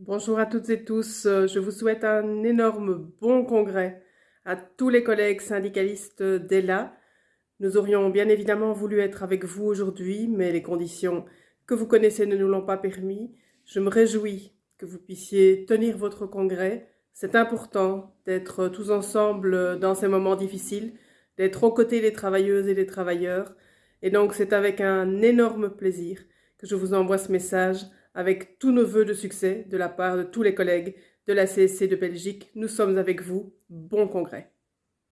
Bonjour à toutes et tous. Euh, Je vous souhaite un énorme bon congrès à tous les collègues syndicalistes d'ELA. Nous aurions bien évidemment voulu être avec vous aujourd'hui, mais les conditions que vous connaissez ne nous l'ont pas permis. Je me réjouis que vous puissiez tenir votre congrès. C'est important d'être tous ensemble dans ces moments difficiles, d'être aux côtés des travailleuses et des travailleurs. Et donc c'est avec un énorme plaisir que je vous envoie ce message avec tous nos voeux de succès de la part de tous les collègues de la CSC de Belgique. Nous sommes avec vous. Bon congrès.